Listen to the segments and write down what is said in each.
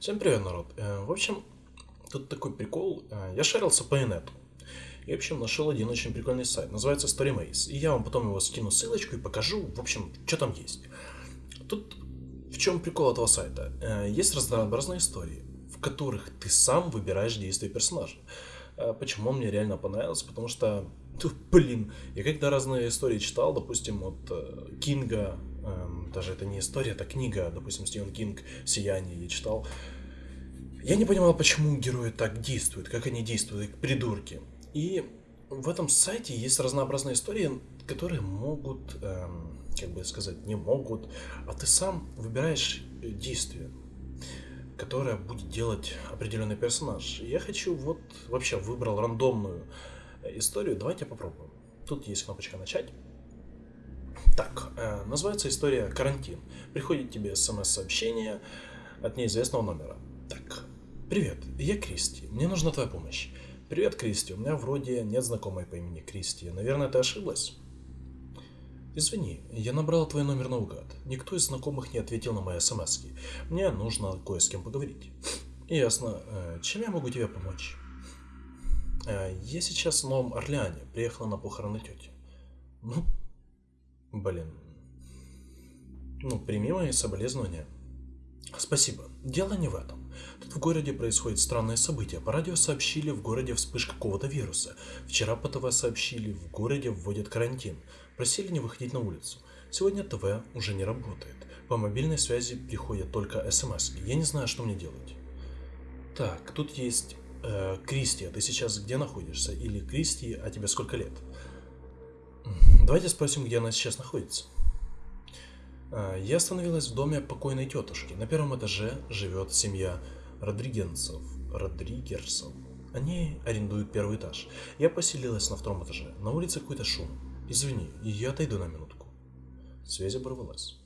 Всем привет, народ. Э, В общем, тут такой прикол. Э, Я шарился по инету. И, в общем, нашел один очень прикольный сайт. Называется StoryMaze. И я вам потом его скину ссылочку и покажу, в общем, что там есть. Тут в чем прикол этого сайта? Э, Есть разнообразные истории, в которых ты сам выбираешь действия персонажа. Почему он мне реально понравился? Потому что, блин, я когда разные истории читал, допустим, от Кинга, эм, даже это не история, это книга, допустим, Стивен Кинг «Сияние» я читал, я не понимал, почему герои так действуют, как они действуют, как придурки. И в этом сайте есть разнообразные истории, которые могут, эм, как бы сказать, не могут, а ты сам выбираешь действие, которое будет делать определенный персонаж. Я хочу вот, вообще выбрал рандомную э, историю, давайте попробуем. Тут есть кнопочка «Начать». Так, э, называется история «Карантин». Приходит тебе смс-сообщение от неизвестного номера. Так, привет, я Кристи, мне нужна твоя помощь. Привет, Кристи, у меня вроде нет знакомой по имени Кристи. Наверное, ты ошиблась? Извини, я набрал твой номер наугад. Никто из знакомых не ответил на мои смс -ки. Мне нужно кое с кем поговорить. Ясно. Э, Чем я могу тебе помочь? Э, Я сейчас в Новом Орлеане. Приехала на похороны тети. Ну, блин. Ну, прими мои соболезнования. Спасибо. Дело не в этом. Тут в городе происходят странные события. По радио сообщили, в городе вспышка какого-то вируса. Вчера по ТВ сообщили, в городе вводят карантин. Просили не выходить на улицу. Сегодня ТВ уже не работает. По мобильной связи приходят только смс. Я не знаю, что мне делать. Так, тут есть э, Кристи, а ты сейчас где находишься? Или Кристи, а тебе сколько лет? Давайте спросим, где она сейчас находится. А, Я остановилась в доме покойной тетушки. На первом этаже живет семья Родригенцев. Родригерсов. Они арендуют первый этаж. Я поселилась на втором этаже. На улице какой-то шум. Извини, я отойду на минутку. Связь оборвалась.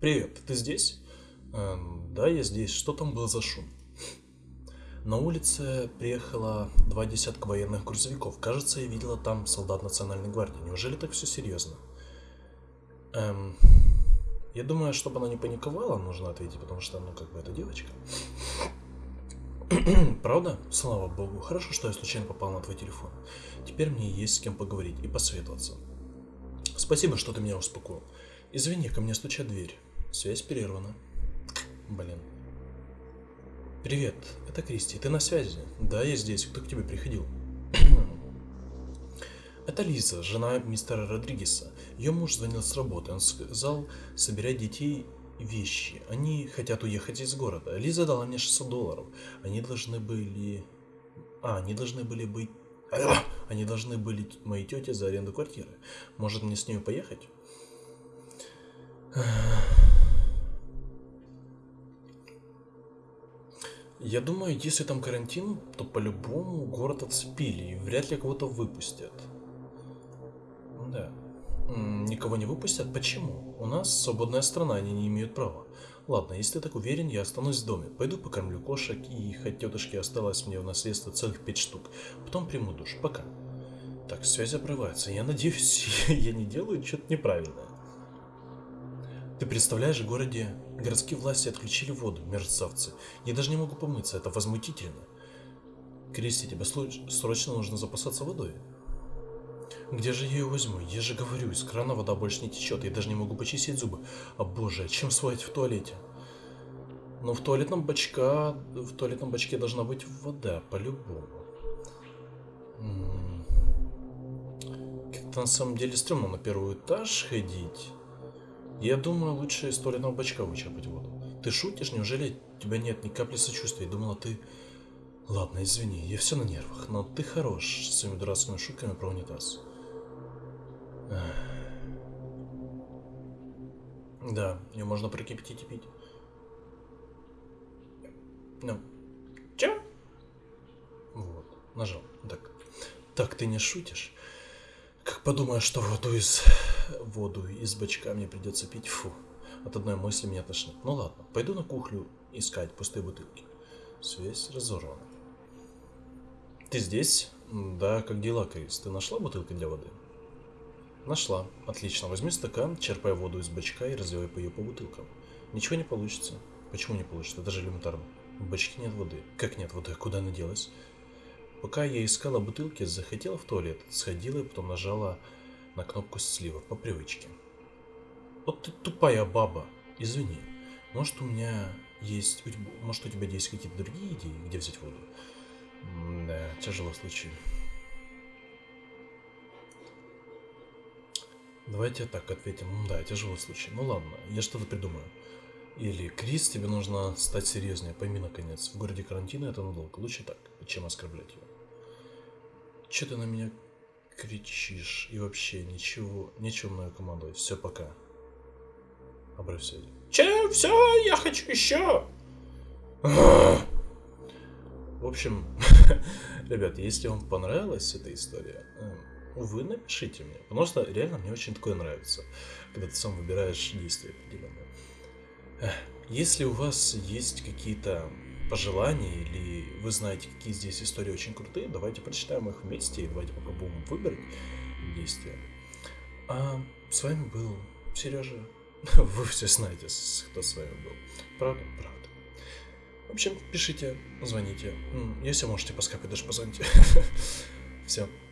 Привет, ты здесь? «Эм, да, я здесь. Что там был за шум? На улице приехало два десятка военных грузовиков. Кажется, я видела там солдат Национальной гвардии. Неужели так все серьезно? Эм, я думаю, чтобы она не паниковала, нужно ответить, потому что, ну, как бы, это девочка. Правда? Слава богу. Хорошо, что я случайно попал на твой телефон. Теперь мне есть с кем поговорить и посоветоваться. Спасибо, что ты меня успокоил. Извини, ко мне стучат дверь. Связь перервана. Блин. Привет, это Кристи. Ты на связи? Да, я здесь. Кто к тебе приходил? Это Лиза, жена мистера Родригеса. Ее муж звонил с работы. Он сказал собирать детей вещи. Они хотят уехать из города. Лиза дала мне 600 долларов. Они должны были... А, они должны были быть... Они должны были моей тете за аренду квартиры. Может мне с ней поехать? Я думаю, если там карантин, то по-любому город отцепили и вряд ли кого-то выпустят. Да. М, Никого не выпустят? Почему? У нас свободная страна, они не имеют права. Ладно, если ты так уверен, я останусь в доме. Пойду покормлю кошек, и хоть тетушке осталось мне в наследство целых пять штук. Потом приму душ. Пока. Так, связь обрывается. Я надеюсь, я не делаю что-то неправильное. Ты представляешь, в городе городские власти отключили воду, мерзавцы. Я даже не могу помыться, это возмутительно. Кристи, тебе срочно нужно запасаться водой. Где же я ее возьму? Я же говорю, из крана вода больше не течет, я даже не могу почистить зубы. А боже, чем сводить в туалете? Ну, в туалетном бачка, в туалетном бачке должна быть вода, по-любому. Как-то на самом деле стрёмно на первый этаж ходить. Я думаю, лучше из туалетного бачка вычерпать воду. Ты шутишь? Неужели у тебя нет ни капли сочувствия? Думала, ты... Ладно, извини, я все на нервах, но ты хорош с своими дурацкими шутками про унитаз. Да, ее можно прокипятить и пить. Ну, чё? Вот, нажал. Так. Так, ты не шутишь? Как подумаешь, что воду из... воду из бачка мне придется пить, фу. От одной мысли меня тошнит. Ну ладно, пойду на кухню искать пустые бутылки. Связь разорвана. Ты здесь? Да, как дела, Крис? Ты нашла бутылку для воды? Нашла. Отлично. Возьми стакан, черпай воду из бачка и разливай по ее по бутылкам. Ничего не получится. Почему не получится? Это же элементарно. В бачке нет воды. Как нет воды? Куда она делась? Пока я искала бутылки, захотела в туалет, сходила и потом нажала на кнопку слива по привычке. Вот ты тупая баба. Извини. Может у меня есть... Может у тебя есть какие-то другие идеи, где взять воду? Да, тяжелый случай. Давайте так ответим. Да, тяжелый случай. Ну ладно, я что-то придумаю. Или, Крис, тебе нужно стать серьезнее. Пойми, наконец, в городе карантина это надолго. Лучше так, чем оскорблять его. Че ты на меня кричишь? И вообще, ничего, нечего мною командовать. Все, пока. Обрыв связи. Че? Все, я хочу еще! В общем, ребят, если вам понравилась эта история, эм, вы напишите мне. Потому что реально мне очень такое нравится, когда ты сам выбираешь действия определенные. Если у вас есть какие-то пожелания или вы знаете, какие здесь истории очень крутые, давайте прочитаем их вместе и давайте попробуем выбрать действия. А с вами был Сережа. Вы все знаете, кто с вами был. Правда? Правда. В общем, пишите, звоните. Если можете по скайпу даже позвоните. Все,